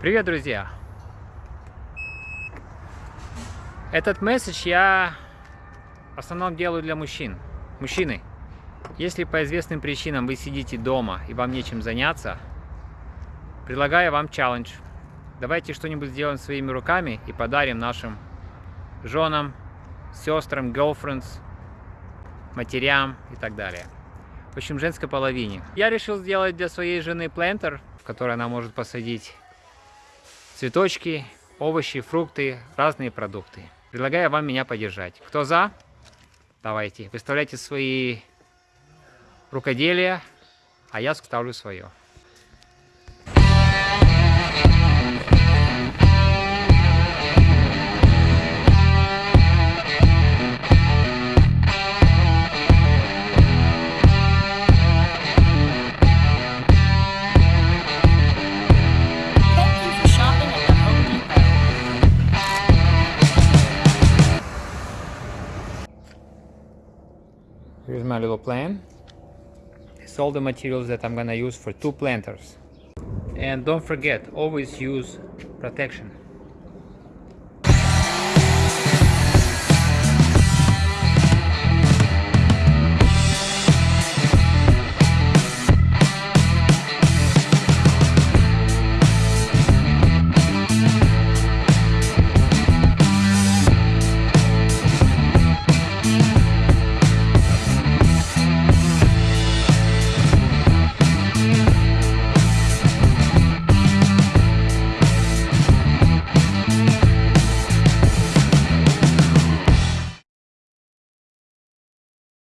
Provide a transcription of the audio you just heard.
Привет, друзья! Этот месседж я в основном делаю для мужчин. Мужчины, если по известным причинам вы сидите дома и вам нечем заняться, предлагаю вам челлендж. Давайте что-нибудь сделаем своими руками и подарим нашим женам, сестрам, girlfriends, матерям и так далее. В общем, женской половине. Я решил сделать для своей жены плентер, в который она может посадить цветочки, овощи, фрукты, разные продукты. Предлагаю вам меня поддержать. Кто за? Давайте, выставляйте свои рукоделия, а я ставлю свое. Here's my little plan. It's all the materials that I'm gonna use for two planters. And don't forget, always use protection.